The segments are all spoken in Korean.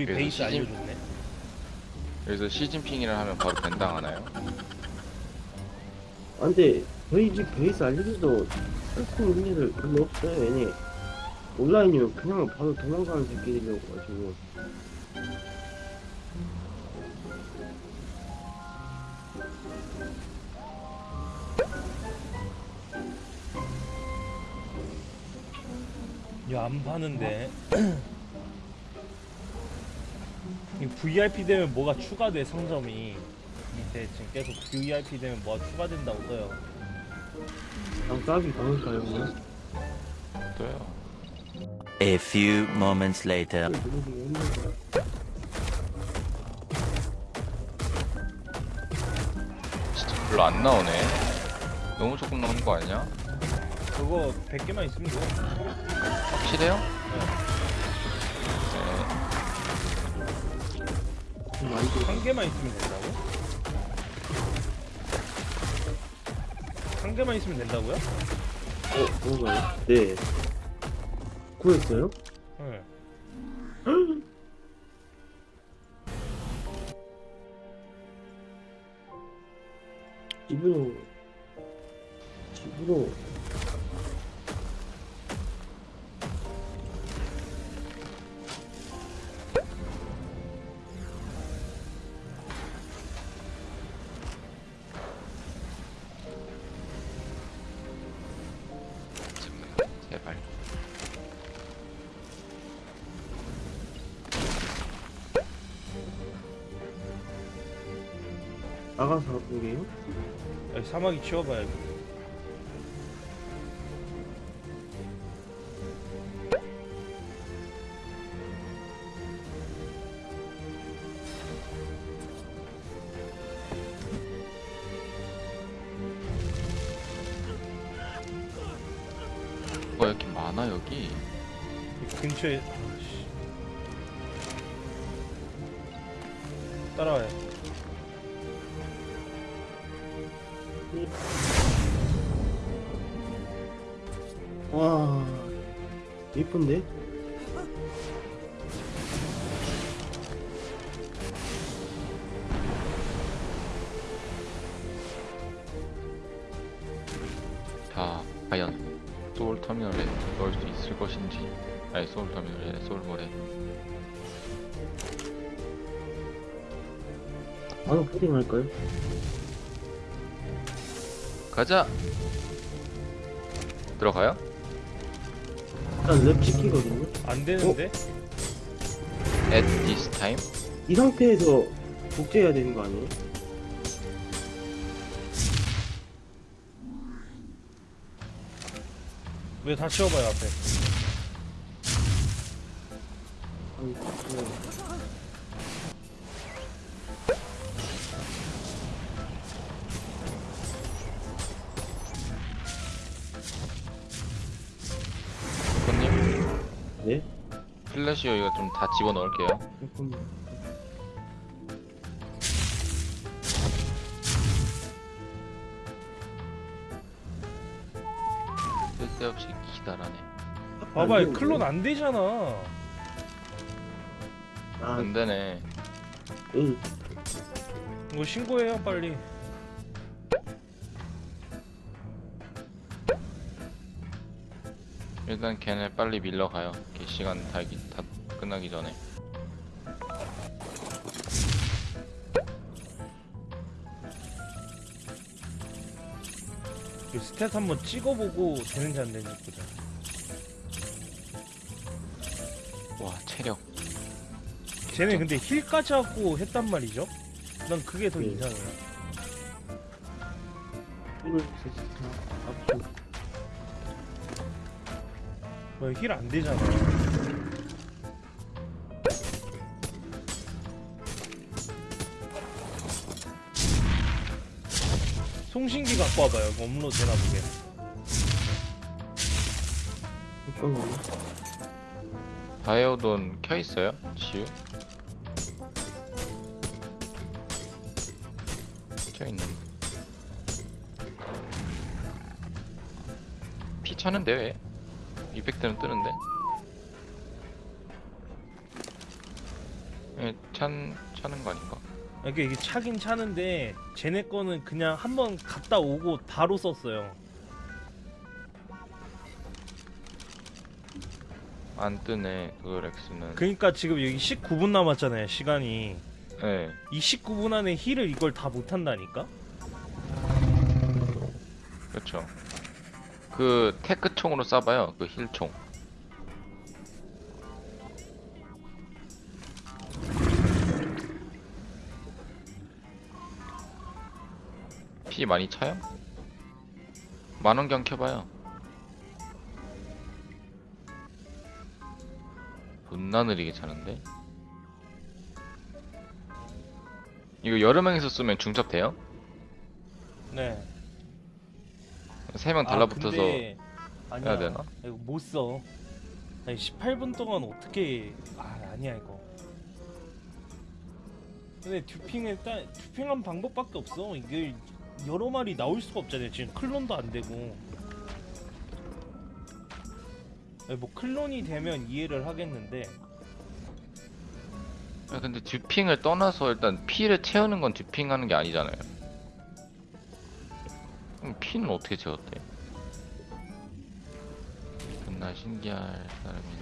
우리 그래서 베이스 시즌- 알려줬네. 여기서 시진핑이라 하면 바로 밴당하나요? 아, 근데 저희 집 베이스 알리기도 할수 있는 일을 별로 없어요. 얘네 온라인이면 그냥 바로 도망가는 새끼들이라고 가지고. 야 안 파는데. 이 VIP 되면 뭐가 추가돼 상점이 밑에 지금 계속 VIP 되면 뭐가 추가된다고 써요. 장갑이 강할까요, 그냥? 또요. A few moments later. 진짜 별로 안 나오네. 너무 조금 나오는 거 아니냐? 그거 100개만 있으면 돼. 확실해요? 네. 한 개만 있으면 된다고? 한 개만 있으면 된다고요? 어, 그런가요? 네. 구했어요? 나가서 보게요? 여기 사마귀 치워봐야 돼. 뭐가 이렇게 많아 여기? 이 근처에 아 씨. 따라와요. 와 예쁜데? 자, 과연 소울 터미널에 넣을 수 있을 것인지. 아니 소울 터미널에 소울몰에. 바로 푸딩 할까요? 가자. 들어가요? 일단 랩 찍히거든요? 안 되는데? At this time? 이 상태에서 복제해야 되는 거 아니에요? 왜 다 치워봐요 앞에. 아니, 그 네? 플래시어 이거 좀 다 집어 넣을게요. 잠깐만 쓸데없이 기다라네. 봐봐요 아니, 클론 안 되잖아. 아, 안 되네. 응. 이거 신고해요 빨리. 일단 걔네 빨리 밀러 가요. 걔 시간 다, 다 끝나기 전에. 이 stat 한번 찍어보고 되는지 안 되는지 보자. 와 체력. 쟤네 근데 heal까지 하고 했단 말이죠? 난 그게 더 네. 이상해. 이걸 heal 안 되잖아. 송신기 갖고 와봐요. 업로드 되나 보게. 바이오돈 켜 있어요? 지우? 켜 있는. 피 차는데 왜? 이펙트는 뜨는데? 예, 찬 차는 거 아닌가? 그러니까 이게 차긴 차는데 쟤네 거는 그냥 한번 갔다 오고 바로 썼어요. 안 뜨네 도도렉스는. 그러니까 지금 여기 19분 남았잖아요 시간이. 예. 이 19분 안에 heal을 이걸 다 못한다니까? 그렇죠. 그 Tek 총으로 쏴봐요. 그 heal 총. 피 많이 차요? 만원경 켜봐요. 존나 느리게 차는데? 이거 여러 명이서 쓰면 중첩 돼요? 네. 세 명 달라붙어서 근데 아니야. 해야 되나? 이거 못 써. 아니 18분 동안 어떻게 아 아니야 이거. 근데 듀핑을 따 듀핑한 방법밖에 없어. 이게 여러 마리 나올 수가 없잖아요. 지금 클론도 안 되고. 뭐 클론이 되면 이해를 하겠는데 아, 근데 듀핑을 떠나서 일단 피를 채우는 건 듀핑하는 게 아니잖아요. 그럼 피는 어떻게 채웠대? 존나 신기할 사람이네.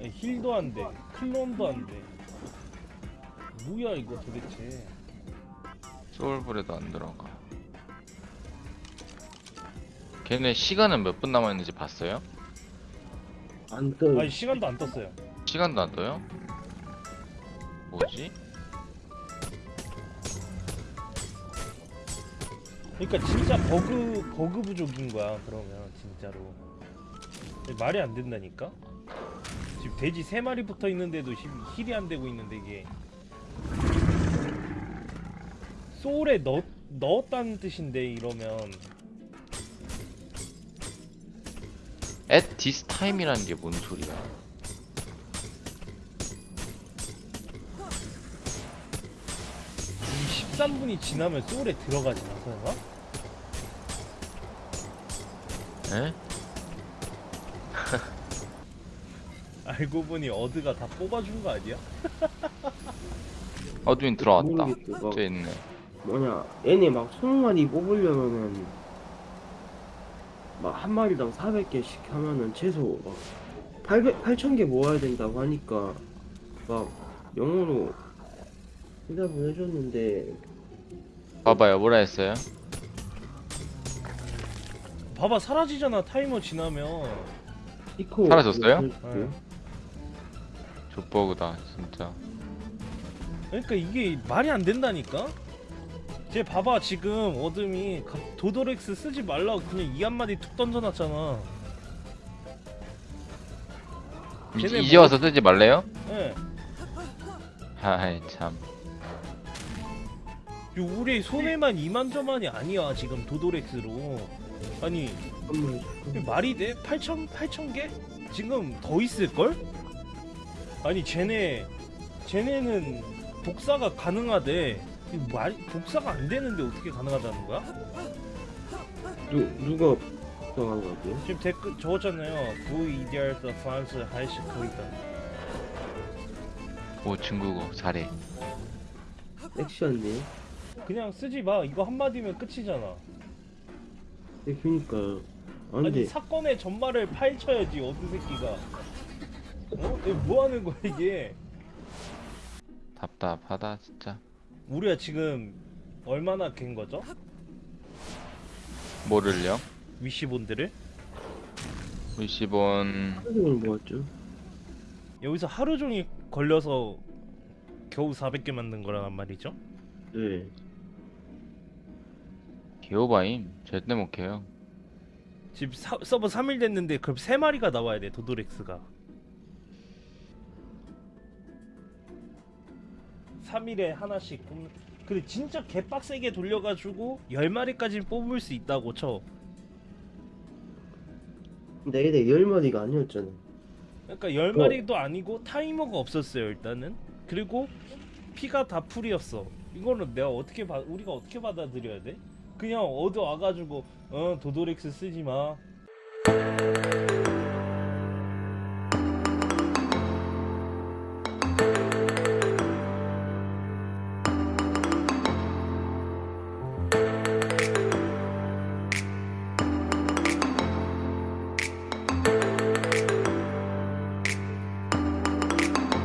아니, 힐도 안 돼. 클론도 안 돼. 뭐야 이거 도대체. 소울브레도 안 들어가. 걔네 시간은 몇 분 남아있는지 봤어요? 안 떠요. 아니 시간도 안 떴어요. 시간도 안 떠요? 뭐지? 그러니까 진짜 버그 버그 부족인 거야 그러면 진짜로 말이 안 된다니까 지금 돼지 세 마리 붙어 있는데도 지금 힐이 안 되고 있는데 이게 소울에 넣 넣었다는 뜻인데 이러면 at this time이라는 게 뭔 소리야? 이 13분이 지나면 소울에 들어가지나 설마? 에? 알고 보니 어드가 다 뽑아준 거 아니야? 어드윈 들어왔다. 모르겠어. 막저 있네. 뭐냐 얘네 막 20마리 뽑으려면은 막 한 마리당 400개씩 하면은 최소 막 800, 8,000개 모아야 된다고 하니까 막 영어로 대답을 해줬는데 봐봐요, 뭐라 했어요? 봐봐 사라지잖아 타이머 지나면 이코 사라졌어요? 네. 족버그다, 진짜. 그러니까 이게 말이 안 된다니까? 쟤 봐봐 지금 어둠이 가- 도도렉스 쓰지 말라고 그냥 이 한마디 툭 던져놨잖아 이, 쟤네 이제 뭐- 와서 쓰지 말래요? 예. 아이, 참. 요 우리 손해만 이만저만이 아니야 지금 도도렉스로 아니 말이 돼? 8천 8천 개? 지금 더 있을 걸? 아니 쟤네 쟤네는 복사가 가능하대 말 복사가 안 되는데 어떻게 가능하다는 거야? 누, 누가 나간 거지? 지금 댓글 적었잖아요. VDR the France 하이시 거이다. 오, 중국어, 잘해. 섹시한데? 그냥 쓰지 마. 이거 한 마디면 끝이잖아. 네, 그니까요 아 아니 근데 사건의 전말을 파헤쳐야지 어느 새끼가. 어? 이거 뭐 하는 거야 이게? 답답하다, 진짜. 우리가 지금 얼마나 갠 거죠? 뭐를요? 위시본들을 루시본, 사진을 모았죠 여기서 하루 종일 걸려서 겨우 400개 만든 거란 말이죠. 네 기어바임. 절대 못 해요. 지금 사, 서버 3일 됐는데 그럼 3마리가 나와야 돼 도도렉스가 3일에 하나씩 근데 진짜 개빡세게 돌려가지고 10마리까지 뽑을 수 있다고 쳐 근데 얘네 10마리가 아니었잖아 그러니까 10마리도 아니고 타이머가 없었어요 일단은 그리고 피가 다 풀이었어 이거는 내가 어떻게 봐 우리가 어떻게 받아들여야 돼? 그냥 얻어 와가지고 어 도도렉스 쓰지 마